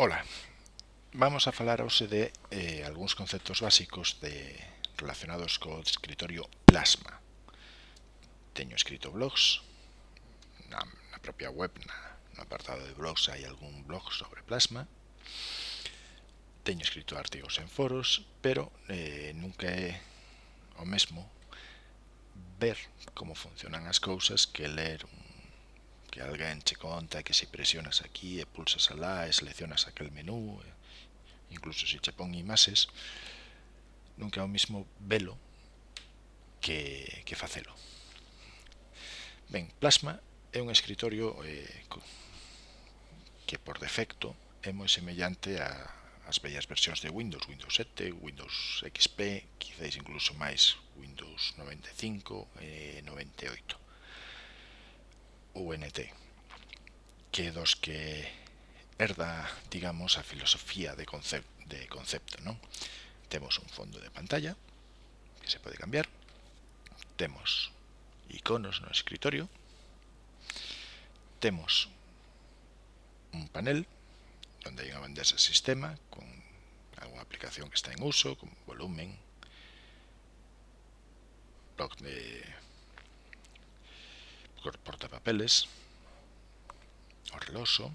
Ola, vamos a falar hoxe de eh, algúns conceptos básicos de relacionados co escritorio Plasma. Teño escrito blogs, na, na propia web, na, no apartado de blogs hai algún blog sobre Plasma. Teño escrito artigos en foros, pero eh, nunca é o mesmo ver como funcionan as cousas que ler un que alguén che conta que se presionas aquí e pulsas alá e seleccionas aquel menú, incluso se che pon imaxes, nunca é o mismo velo que, que facelo. Ben, Plasma é un escritorio eh, que por defecto é moi semellante a as vellas versións de Windows, Windows 7, Windows XP, quizáis incluso máis Windows 95 e eh, 98 UNT que dos que herda, digamos, a filosofía de, concep de concepto, non? Temos un fondo de pantalla que se pode cambiar, temos iconos no escritorio, temos un panel onde hai unha bandeja sistema con alguna aplicación que está en uso, con volumen, bloc de portapapeles, o reloxo,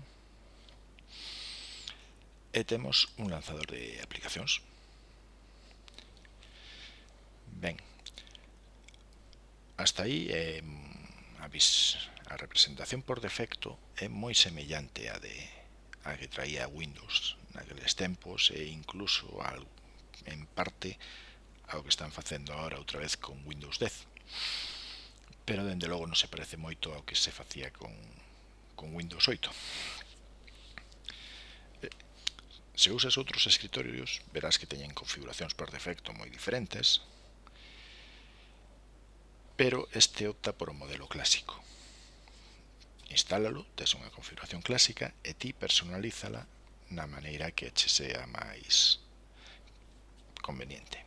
e temos un lanzador de aplicacións. Ben, hasta aí eh, a, vis, a representación por defecto é moi semellante a de a que traía Windows naqueles tempos e incluso al, en parte ao que están facendo agora outra vez con Windows 10 pero dende logo non se parece moito ao que se facía con, con Windows 8 eh, se usas outros escritorios verás que teñen configuracións por defecto moi diferentes pero este opta por o modelo clásico instálalo, tes unha configuración clásica e ti personalízala na maneira que che sea máis conveniente.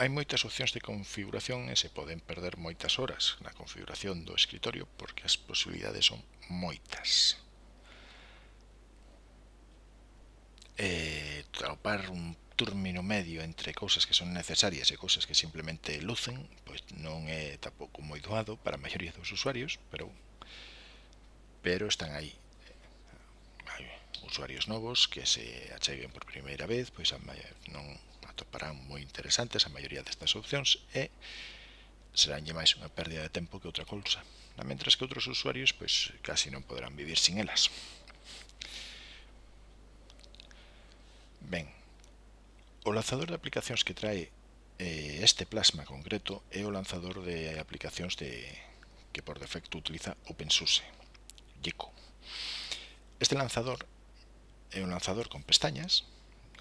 Hai moitas opcións de configuración e se poden perder moitas horas na configuración do escritorio porque as posibilidades son moitas. E tropar un término medio entre cousas que son necesarias e cousas que simplemente lucen, pois non é tampouco moi doado para a maioría dos usuarios, pero pero están aí hai usuarios novos que se acheguen por primeira vez, pois a non atoparán moi interesantes a maioría destas opcións e seránlle máis unha pérdida de tempo que outra cousa, mentras que outros usuarios pois casi non poderán vivir sin elas. Ben, o lanzador de aplicacións que trae eh, este plasma concreto é o lanzador de aplicacións de que por defecto utiliza OpenSUSE, Gecko. Este lanzador é un lanzador con pestañas,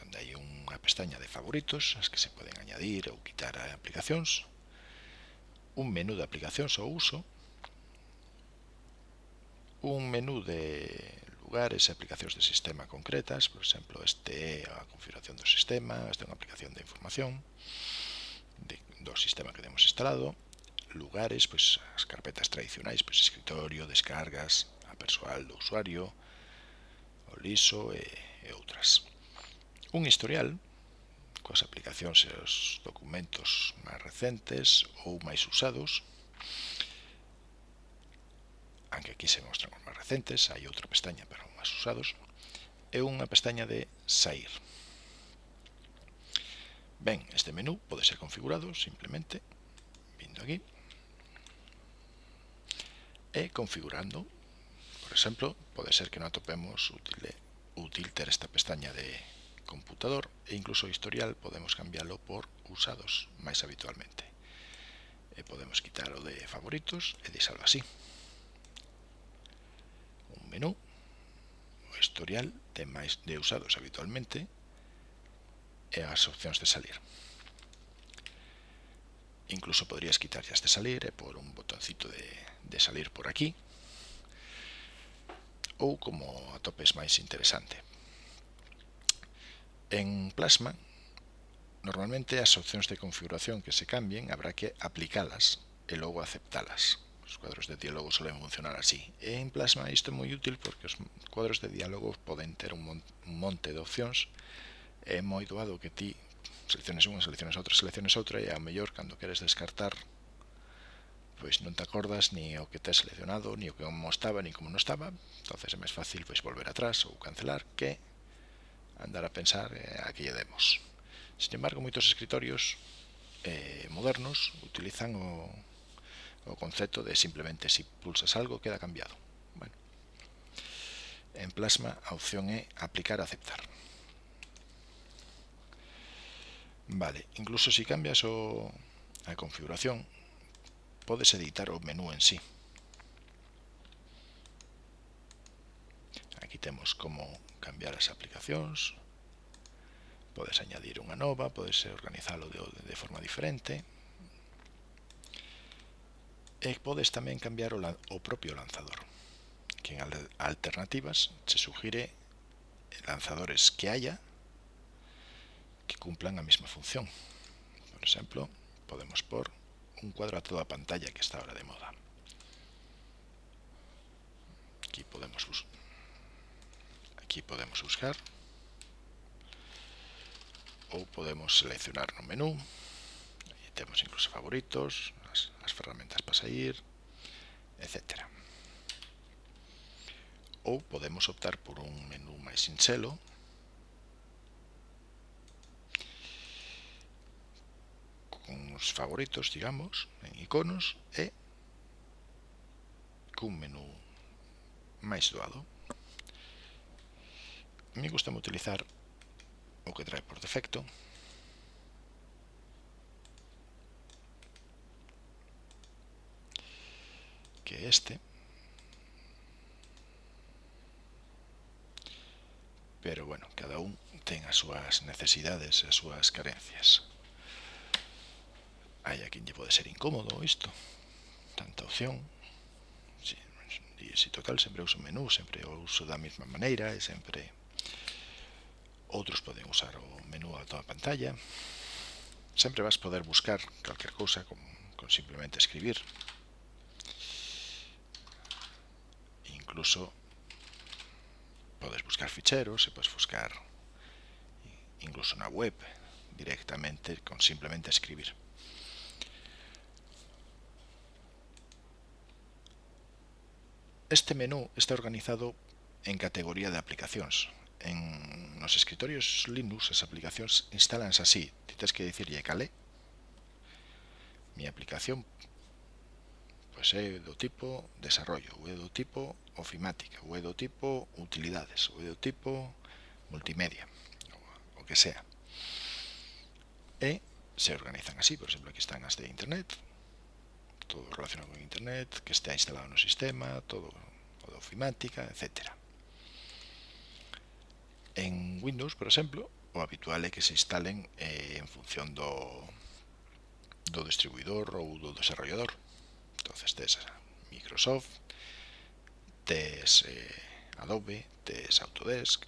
onde hai unha pestaña de favoritos, as que se poden añadir ou quitar a aplicacións, un menú de aplicacións ao uso, un menú de lugares e aplicacións de sistema concretas, por exemplo, este é a configuración do sistema, esta é unha aplicación de información de, do sistema que temos instalado, lugares, pois as carpetas tradicionais, pois escritorio, descargas, a persoal do usuario, o liso e, e outras un historial coas aplicacións e os documentos máis recentes ou máis usados aunque aquí se mostran os máis recentes hai outra pestaña para os máis usados e unha pestaña de sair ben, este menú pode ser configurado simplemente vindo aquí e configurando. Por exemplo, pode ser que non atopemos útil, útil ter esta pestaña de computador e incluso o historial podemos cambiarlo por usados máis habitualmente. E podemos quitar o de favoritos e deixalo así. Un menú, o historial de, máis, de usados habitualmente e as opcións de salir. Incluso podrías quitar ya este salir e por un botoncito de, de salir por aquí ou como atopes máis interesante. En Plasma, normalmente as opcións de configuración que se cambien habrá que aplicalas e logo aceptalas. Os cuadros de diálogo suelen funcionar así. E en Plasma isto é moi útil porque os cuadros de diálogo poden ter un monte de opcións é moi doado que ti selecciones unha, selecciones outra, selecciones outra e ao mellor cando queres descartar pois non te acordas ni o que te has seleccionado, ni o que como estaba, ni como non estaba entonces é máis fácil pois volver atrás ou cancelar que andar a pensar eh, a que lle demos. Sin embargo, moitos escritorios eh, modernos utilizan o, o concepto de simplemente si pulsas algo queda cambiado. Bueno. En Plasma a opción é aplicar aceptar. Vale, incluso si cambias o, a configuración, podes editar o menú en sí. Aquí temos como cambiar as aplicacións, podes añadir unha nova, podes organizalo de, de forma diferente. E podes tamén cambiar o, o propio lanzador que en alternativas se sugire lanzadores que haya que cumplan a mesma función. Por exemplo, podemos por un cuadro a toda a pantalla que está ahora de moda. Aquí podemos buscar aquí podemos buscar. Ou podemos seleccionar no menú. E temos incluso favoritos as, as ferramentas para sair etc ou podemos optar por un menú máis sinxelo con os favoritos, digamos, en iconos e cun menú máis doado me gusta utilizar o que trae por defecto. Que este. Pero bueno, cada un ten as súas necesidades as súas carencias. Hai a quien lle pode ser incómodo isto. Tanta opción. Si, si total sempre uso menú sempre uso da mesma maneira e sempre outros poden usar o menú a toda a pantalla. Sempre vas poder buscar calquer cousa con, simplemente escribir. Incluso podes buscar ficheros e podes buscar incluso na web directamente con simplemente escribir. Este menú está organizado en categoría de aplicacións en nos escritorios Linux as aplicacións instalanse así. Ti tens que dicirlle calé. Mi aplicación pois é do tipo desarrollo, ou é do tipo ofimática, ou é do tipo utilidades, ou é do tipo multimedia, o que sea. E se organizan así, por exemplo, aquí están as de internet, todo relacionado con internet, que está instalado no sistema, todo o de ofimática, etcétera en Windows, por exemplo, o habitual é que se instalen eh, en función do, do distribuidor ou do desarrollador. entonces tes Microsoft, tes eh, Adobe, tes Autodesk,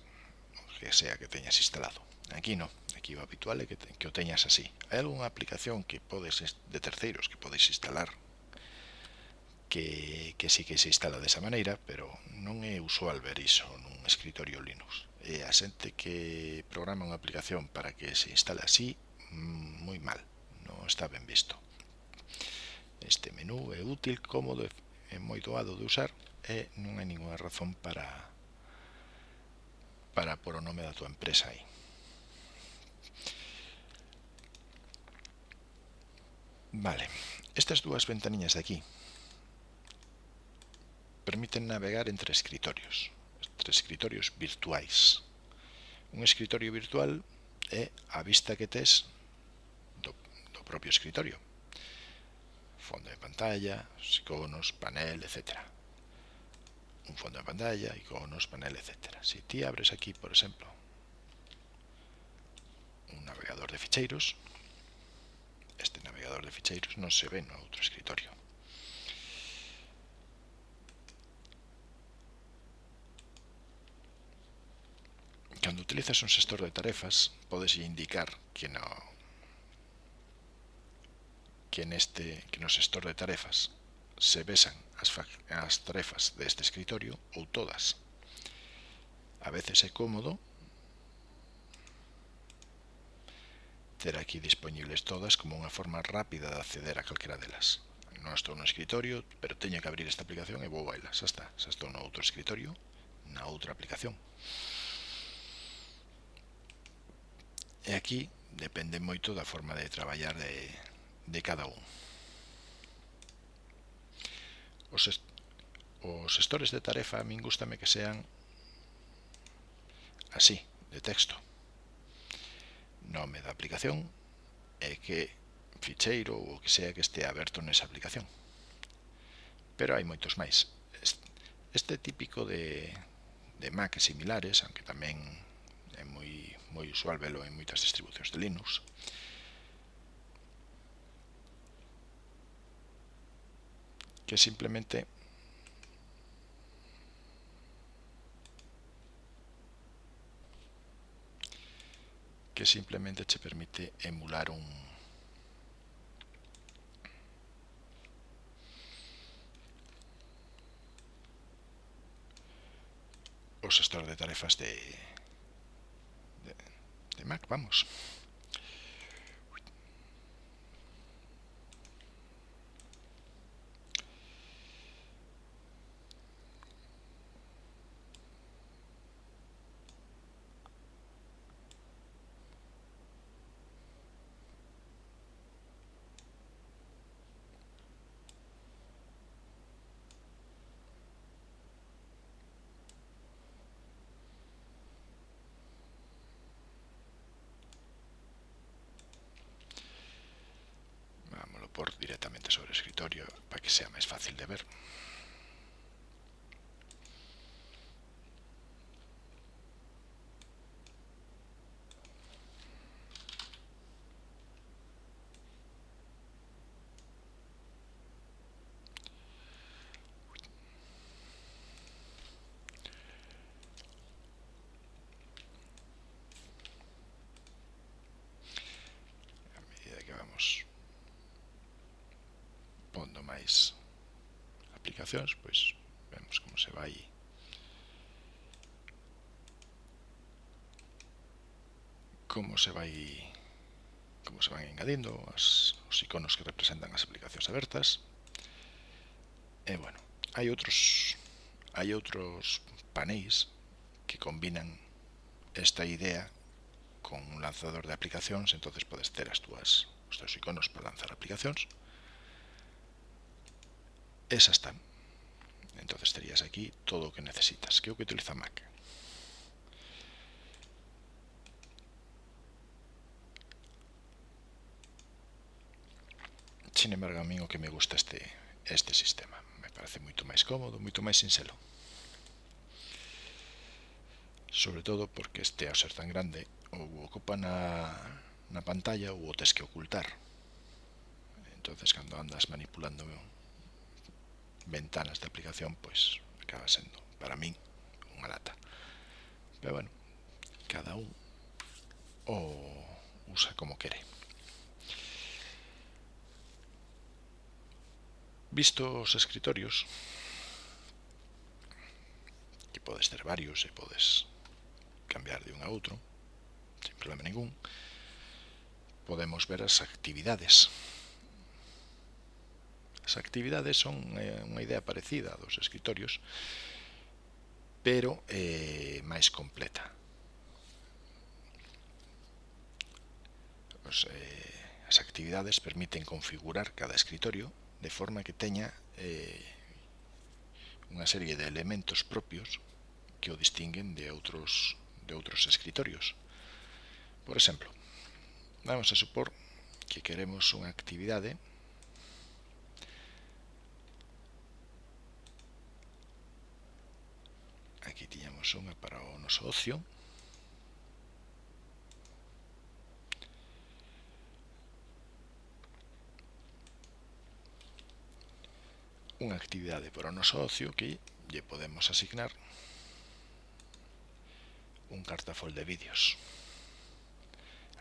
o que sea que teñas instalado. Aquí no, aquí o habitual é que, te, que o teñas así. Hai algunha aplicación que podes de terceiros que podes instalar que, que sí que se instala desa maneira, pero non é usual ver iso nun escritorio Linux e a xente que programa unha aplicación para que se instale así mm, moi mal, non está ben visto. Este menú é útil, cómodo é moi doado de usar e non hai ninguna razón para para por o nome da tua empresa aí. Vale, estas dúas ventaniñas de aquí permiten navegar entre escritorios tres escritorios virtuais. Un escritorio virtual é a vista que tes do, do propio escritorio. Fondo de pantalla, iconos, panel, etc. Un fondo de pantalla, iconos, panel, etc. Si ti abres aquí, por exemplo, un navegador de ficheiros, este navegador de ficheiros non se ve no outro escritorio. Cando utilizas un xestor de tarefas, podes indicar que no que neste que no xestor de tarefas se besan as, as tarefas deste escritorio ou todas. A veces é cómodo ter aquí disponibles todas como unha forma rápida de acceder a calquera delas. Non estou no escritorio, pero teño que abrir esta aplicación e vou bailar. Xa está, xa estou no outro escritorio, na outra aplicación. E aquí depende moito da forma de traballar de, de cada un. Os, est os gestores de tarefa a min gustame que sean así, de texto. Nome da aplicación e que ficheiro ou o que sea que estea aberto nesa aplicación. Pero hai moitos máis. Este típico de, de Mac e similares, aunque tamén é moi moi usual velo en moitas distribucións de Linux. Que simplemente que simplemente che permite emular un os stores de tarefas de de Mac, vamos. por directamente sobre el para que sea más fácil de ver. operacións, pois vemos como se vai. Como se vai como se van engadindo as, os iconos que representan as aplicacións abertas. E bueno, hai outros hai outros panéis que combinan esta idea con un lanzador de aplicacións entonces podes ter as túas, os teus iconos para lanzar aplicacións. Esas están. Entonces terías aquí todo o que necesitas. que o que utiliza Mac. Sin embargo, a mí o que me gusta este, este sistema. Me parece moito máis cómodo, moito máis sinxelo. Sobre todo porque este, ao ser tan grande, ou ocupa na, na pantalla ou o tes que ocultar. entonces cando andas manipulando ventanas de aplicación, pois acaba sendo, para min, unha lata. Pero bueno, cada un o usa como quere. Visto os escritorios, que podes ter varios e podes cambiar de un a outro, sin problema ningún, podemos ver as actividades As actividades son eh, unha idea parecida dos escritorios, pero eh, máis completa. Os, eh, as actividades permiten configurar cada escritorio de forma que teña eh, unha serie de elementos propios que o distinguen de outros, de outros escritorios. Por exemplo, vamos a supor que queremos unha actividade Aquí tiñamos unha para o noso ocio. Unha actividade para o noso ocio que lle podemos asignar un cartafol de vídeos.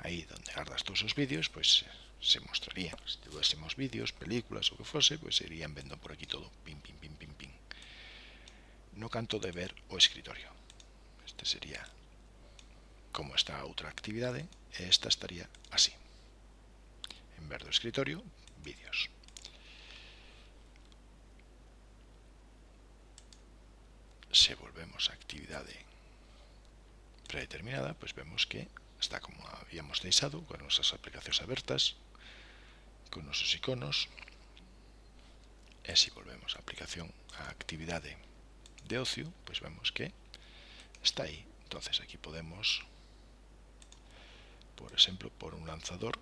Aí donde gardas todos os vídeos, pois se mostrarían. Se tuviésemos vídeos, películas o que fose, pois irían vendo por aquí todo. Pim, pim, pim, pim no canto de ver o escritorio. Este sería como está a outra actividade e esta estaría así. En ver do escritorio, vídeos. Se volvemos a actividade predeterminada, pois vemos que está como habíamos deixado, con nosas aplicacións abertas, con nosos iconos, e se volvemos a aplicación a actividade de ocio, pois vemos que está aí. Entonces aquí podemos, por exemplo, por un lanzador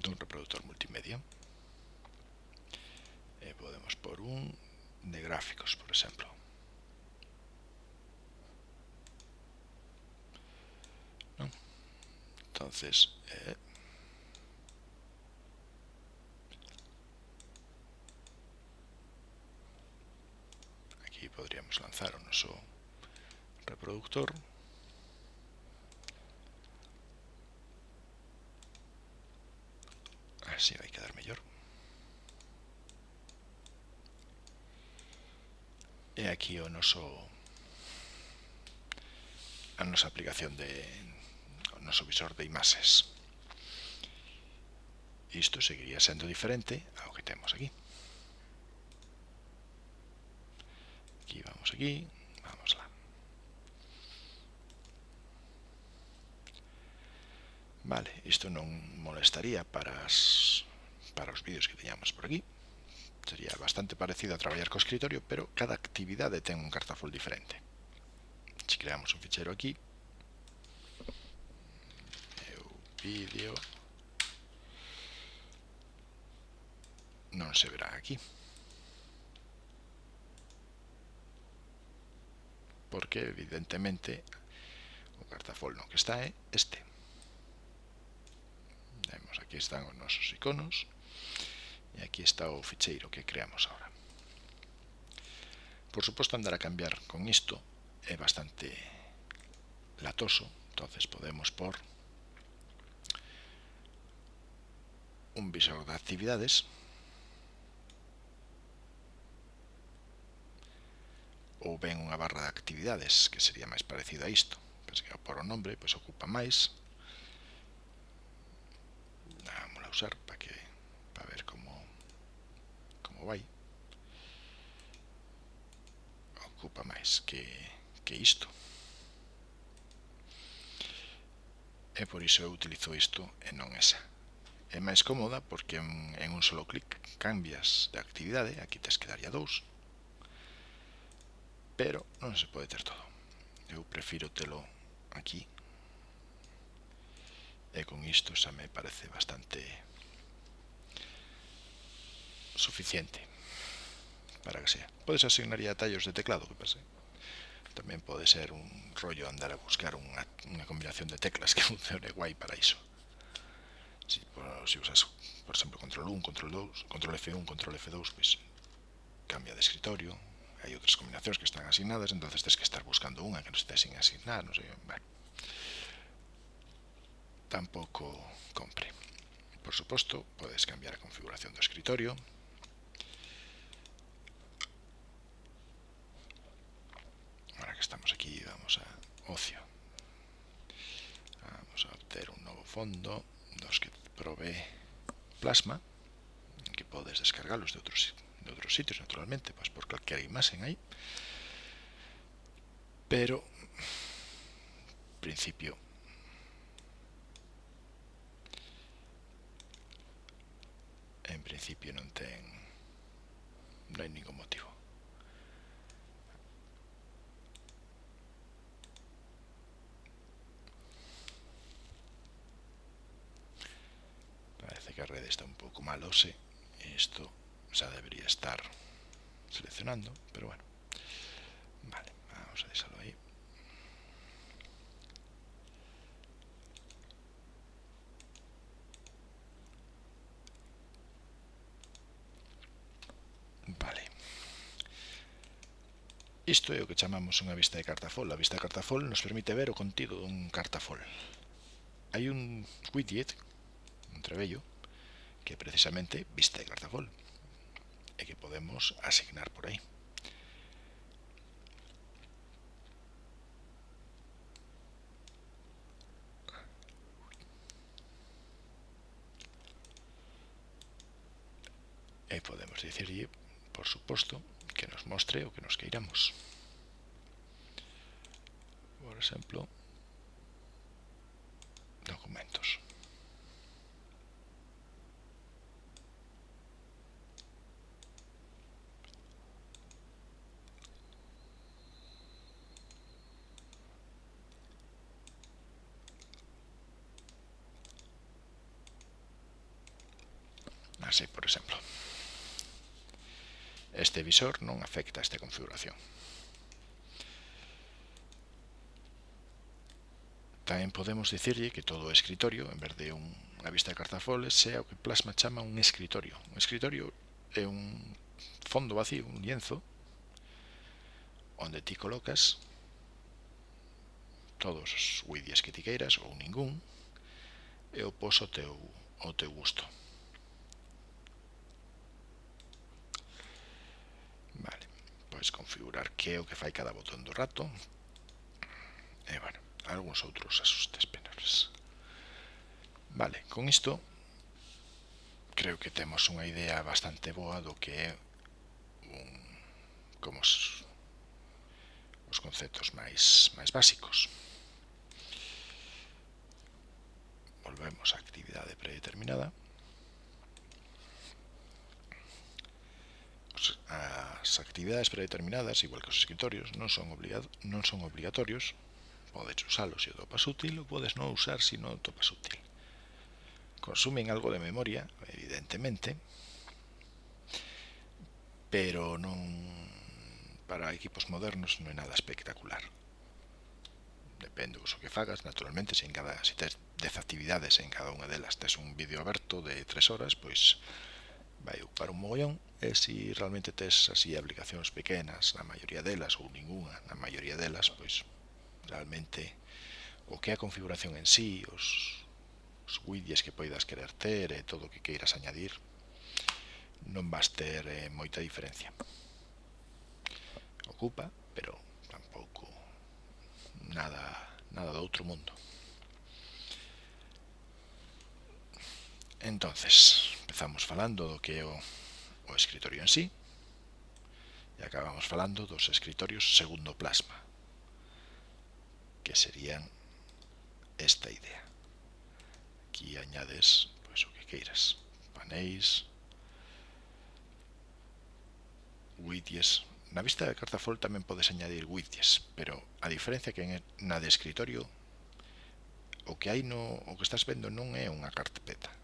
dun reproductor multimedia e podemos por un de gráficos, por exemplo. Entonces, eh, aquí podríamos lanzar un oso reproductor. Así va a quedar mejor. Y aquí un oso a nuestra aplicación de, no visor de imaxes. Isto seguiría sendo diferente ao que temos aquí. Aquí vamos aquí, vamos lá. Vale, isto non molestaría para, as, para os vídeos que teñamos por aquí. Sería bastante parecido a traballar co escritorio, pero cada actividade ten un cartafol diferente. Se creamos un fichero aquí, vídeo non se verá aquí. Porque evidentemente o cartafol no que está é este. Vemos aquí están os nosos iconos. E aquí está o ficheiro que creamos ahora por suposto andar a cambiar con isto é bastante latoso. Entonces podemos por un visor de actividades, ou ben unha barra de actividades, que sería máis parecido a isto. Pois que por o nombre, pois ocupa máis. Vamos a usar para que para ver como como vai. Ocupa máis que, que isto. E por iso eu utilizo isto e non esa. É máis cómoda porque en, en un solo clic cambias de actividade, aquí tes que daría dous, pero non se pode ter todo. Eu prefiro telo aquí e con isto xa me parece bastante suficiente para que sea. Podes asignar ya tallos de teclado, que pase. Tamén pode ser un rollo andar a buscar unha, unha combinación de teclas que funcione guai para iso si, se usas, por exemplo, control 1, control 2, control F1, control F2, pois cambia de escritorio, hai outras combinacións que están asignadas, entonces tens que estar buscando unha que non estés sin asignar, non sei, bueno. Tampouco compre. Por suposto, podes cambiar a configuración do escritorio, Ahora que estamos aquí, vamos a ocio. Vamos a obter un novo fondo. Provee plasma que podes descargalos de outros, de outros sitios naturalmente pues por calquera imagen aí pero en principio en principio non ten non hai ningún motivo Kuma lo sé, esto ya debería estar seleccionando, pero bueno. Vale, vamos a dejarlo ahí. Vale. Isto é o que chamamos unha vista de cartafol. A vista de cartafol nos permite ver o contido dun cartafol. Hai un widget, un trebello, que precisamente viste cartafol e que podemos asignar por aí. E podemos dicirlle, por suposto, que nos mostre o que nos queiramos. Por exemplo, documentos. este visor non afecta esta configuración. Tamén podemos dicirlle que todo o escritorio, en vez de unha vista de cartafoles, sea o que Plasma chama un escritorio. Un escritorio é un fondo vacío, un lienzo, onde ti colocas todos os widgets que ti queiras ou ningún, e o poso teu, o teu gusto. podes configurar que é o que fai cada botón do rato e, bueno, algúns outros asustes penales. Vale, con isto creo que temos unha idea bastante boa do que é un, como os, os conceptos máis, máis básicos. Volvemos á actividade predeterminada. as actividades predeterminadas, igual que os escritorios, non son, obligado, non son obligatorios, podes usalo se o topas útil ou podes non usar se non o topas útil. Consumen algo de memoria, evidentemente, pero non para equipos modernos non é nada espectacular. Depende do uso que fagas, naturalmente, se en cada se tes 10 actividades en cada unha delas tes un vídeo aberto de 3 horas, pois vai ocupar un mogollón e se realmente tes así aplicacións pequenas, na maioría delas ou ninguna, na maioría delas, pois realmente o que é a configuración en sí, os, os widgets que poidas querer ter e todo o que queiras añadir, non vas ter eh, moita diferencia. Ocupa, pero tampouco nada, nada do outro mundo. Entonces, Empezamos falando do que é o, o escritorio en sí e acabamos falando dos escritorios segundo plasma que serían esta idea. Aquí añades pues, o que queiras, panéis, widgets. Na vista de Cartafol tamén podes añadir widgets, pero a diferencia que na de escritorio o que hai no o que estás vendo non é unha carpeta,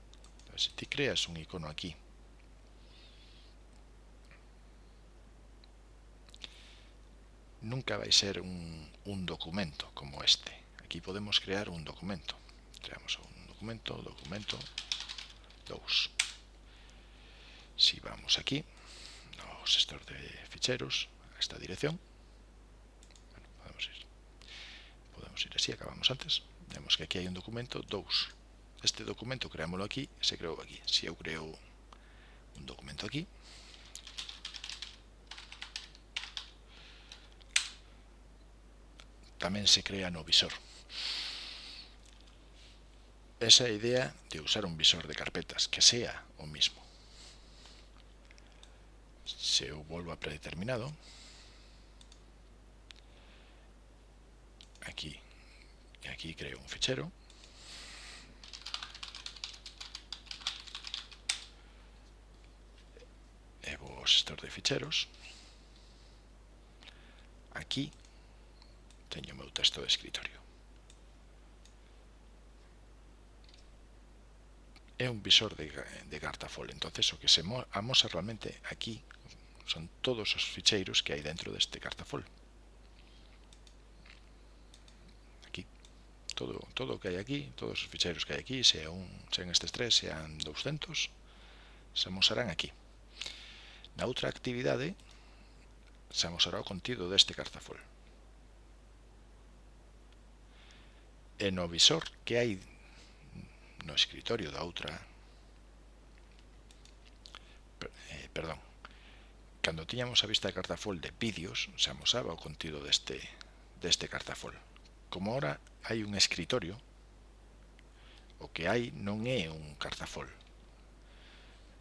se ti creas un icono aquí. Nunca vai ser un, un documento como este. Aquí podemos crear un documento. Creamos un documento, documento 2 si vamos aquí no gestor de ficheros a esta dirección. Bueno, podemos ir podemos ir así, acabamos antes. Vemos que aquí hay un documento 2 este documento creámoslo aquí, se creou aquí. Se eu creo un documento aquí, tamén se crea no visor. Esa idea de usar un visor de carpetas, que sea o mismo. Se eu volvo a predeterminado, aquí, aquí creo un fichero, gestor de ficheros. Aquí teño o meu texto de escritorio. É un visor de, de Gartafol. Entonces o que se amosa realmente aquí son todos os ficheiros que hai dentro deste Gartafol. Aquí. Todo, todo o que hai aquí todos os ficheiros que hai aquí sean, un, sean estes tres, sean 200 se amosarán aquí. Na outra actividade se amosará o contido deste cartafol. E no visor que hai no escritorio da outra eh, perdón cando tiñamos a vista de cartafol de vídeos se amosaba o contido deste, deste cartafol como ahora hai un escritorio o que hai non é un cartafol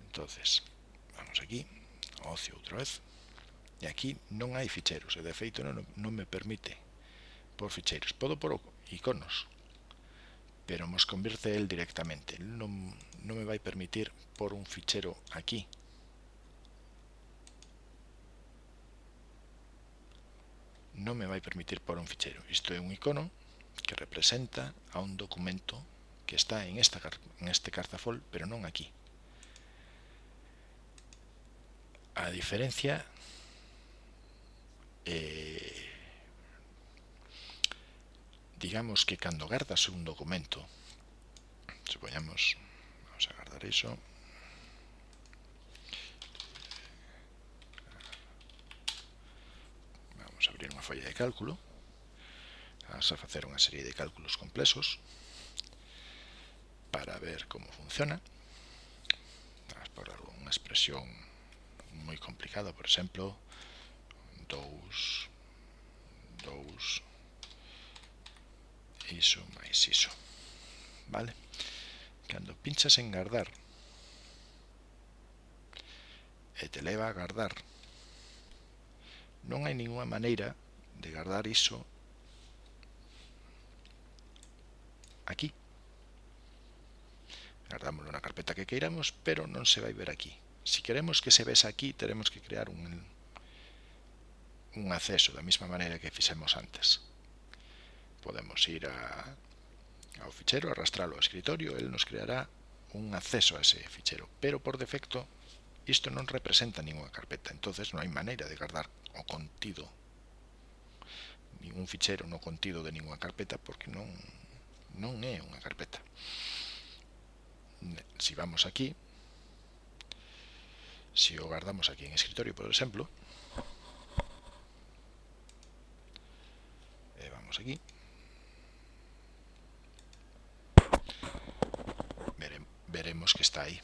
entonces vamos aquí ocio outra vez e aquí non hai ficheiros e de feito non, non me permite por ficheiros podo por iconos pero mos convirte el directamente. Non, non me vai permitir por un fichero aquí. Non me vai permitir por un fichero. Isto é un icono que representa a un documento que está en esta en este cartafol pero non aquí. a diferencia eh, digamos que cando gardas un documento supoñamos vamos a guardar iso vamos a abrir unha folla de cálculo vamos a facer unha serie de cálculos complexos para ver como funciona vamos por unha expresión moi complicado, por exemplo, 2, 2, iso máis iso. Vale? Cando pinchas en guardar, e te leva a guardar, non hai ninguna maneira de guardar iso aquí. Guardámoslo na carpeta que queiramos, pero non se vai ver aquí. Si queremos que se vese aquí, teremos que crear un, un acceso, da mesma maneira que fixemos antes. Podemos ir a, ao fichero, arrastralo ao escritorio, el nos creará un acceso a ese fichero, pero por defecto isto non representa ninguna carpeta, entonces non hai maneira de guardar o contido, ningún fichero no contido de ninguna carpeta, porque non, non é unha carpeta. Si vamos aquí, si o guardamos aquí en escritorio, por exemplo, e vamos aquí, Vere, veremos que está aí.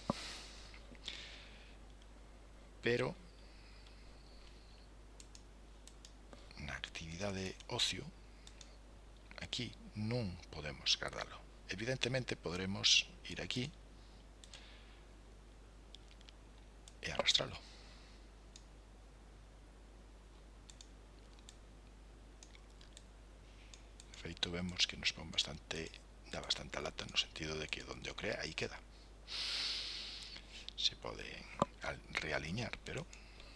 Pero, na actividade ocio, aquí non podemos guardalo. Evidentemente, podremos ir aquí y arrastrarlo. De feito vemos que nos pon bastante da bastante lata no sentido de que donde o crea aí queda. Se pode realiñar, pero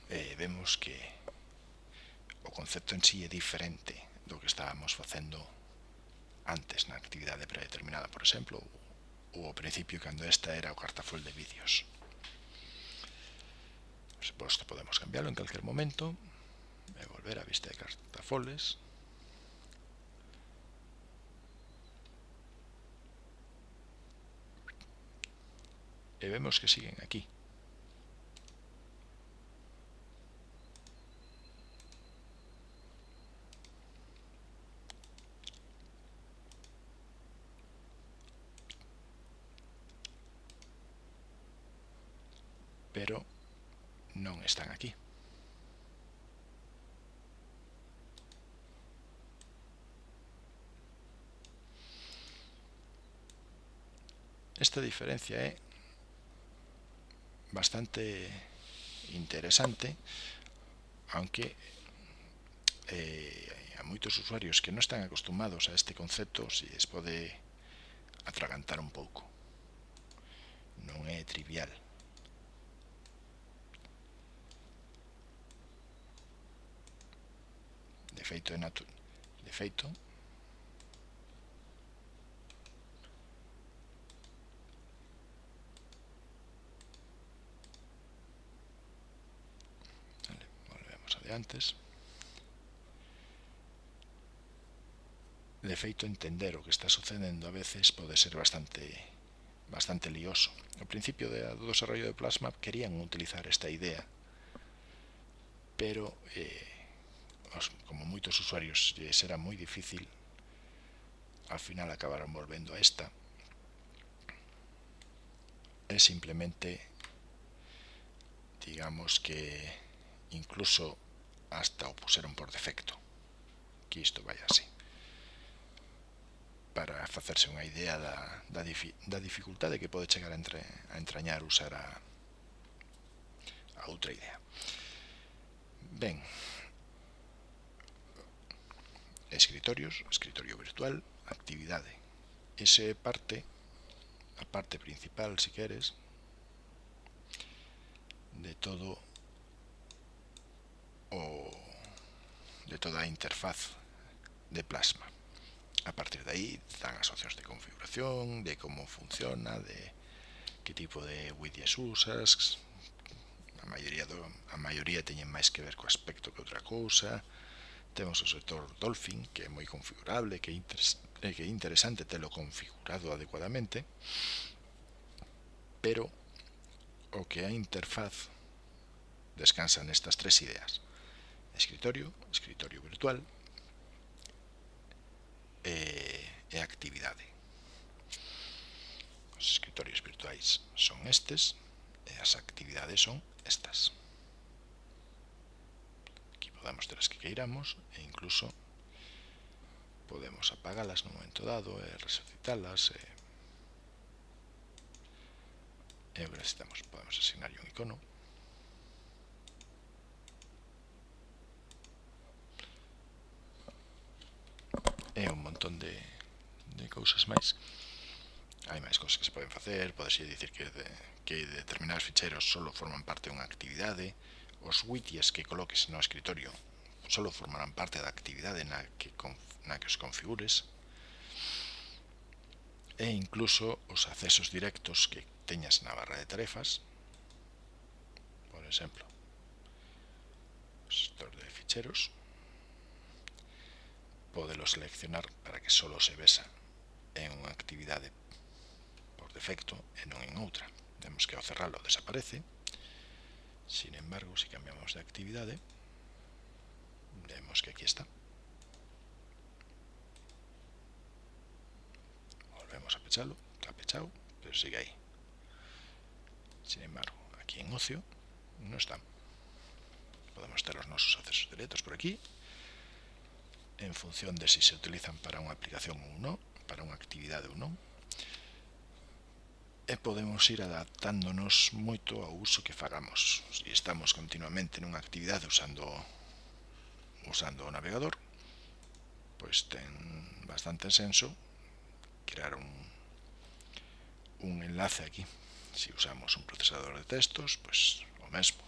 eh, vemos que o concepto en sí é diferente do que estábamos facendo antes na actividade predeterminada, por exemplo, ou ao principio cando esta era o cartafol de vídeos. Por suposto podemos cambiarlo en calquer momento e volver a vista de cartafoles e vemos que siguen aquí. esta diferencia é bastante interesante aunque eh, a moitos usuarios que non están acostumados a este concepto si les pode atragantar un pouco. Non é trivial. De feito, é natu de feito antes. De feito, entender o que está sucedendo a veces pode ser bastante bastante lioso. Ao principio do desarrollo de Plasma querían utilizar esta idea, pero eh, como moitos usuarios eh, será moi difícil, al final acabaron volvendo a esta. É simplemente, digamos que incluso hasta o puseron por defecto que isto vai así. Para facerse unha idea da, da, da dificultade que pode chegar a, entre, a entrañar usar a, a outra idea. Ben escritorios, escritorio virtual actividade. Ese parte a parte principal, si queres, de todo o de toda a interfaz de Plasma. A partir de aí dan as opcións de configuración, de como funciona, de que tipo de widgets usas, a maioría, do, a maioría teñen máis que ver co aspecto que outra cousa, temos o sector Dolphin, que é moi configurable, que é, interes, que é interesante telo configurado adecuadamente, pero o que a interfaz descansa nestas tres ideas escritorio, escritorio virtual e, e actividade. Os escritorios virtuais son estes e as actividades son estas. Aquí podemos ter as que queiramos e incluso podemos apagalas no momento dado e resucitalas e, e necesitamos, podemos asignar un icono montón de, de cousas máis. Hai máis cousas que se poden facer podese dicir que, de, que determinados ficheiros solo forman parte dunha actividade os widgets que coloques no escritorio solo formarán parte da actividade na que, na que os configures. E incluso os accesos directos que teñas na barra de tarefas. Por exemplo, sector de ficheros podelo seleccionar para que solo se besa en unha actividade por defecto e non en outra. Vemos que ao cerralo desaparece. Sin embargo, se cambiamos de actividade, vemos que aquí está. Volvemos a pecharlo, está pechado, pero sigue aí. Sin embargo, aquí en ocio non está. Podemos ter os nosos accesos directos por aquí en función de si se utilizan para unha aplicación ou non, para unha actividade ou non, e podemos ir adaptándonos moito ao uso que fagamos. Se estamos continuamente nunha actividade usando usando o navegador, pois ten bastante senso crear un, un enlace aquí. Se usamos un procesador de textos, pois o mesmo.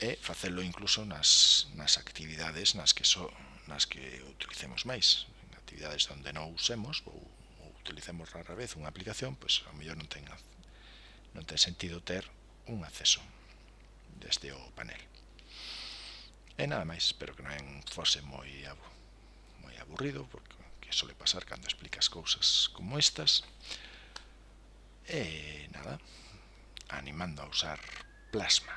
E facelo incluso nas, nas actividades nas que só so, nas que utilicemos máis. En actividades onde non usemos ou, ou utilicemos rara vez unha aplicación, pois ao mellor non ten, non ten sentido ter un acceso desde o panel. E nada máis, espero que non fose moi, moi aburrido, porque que sole pasar cando explicas cousas como estas. E nada, animando a usar plasma.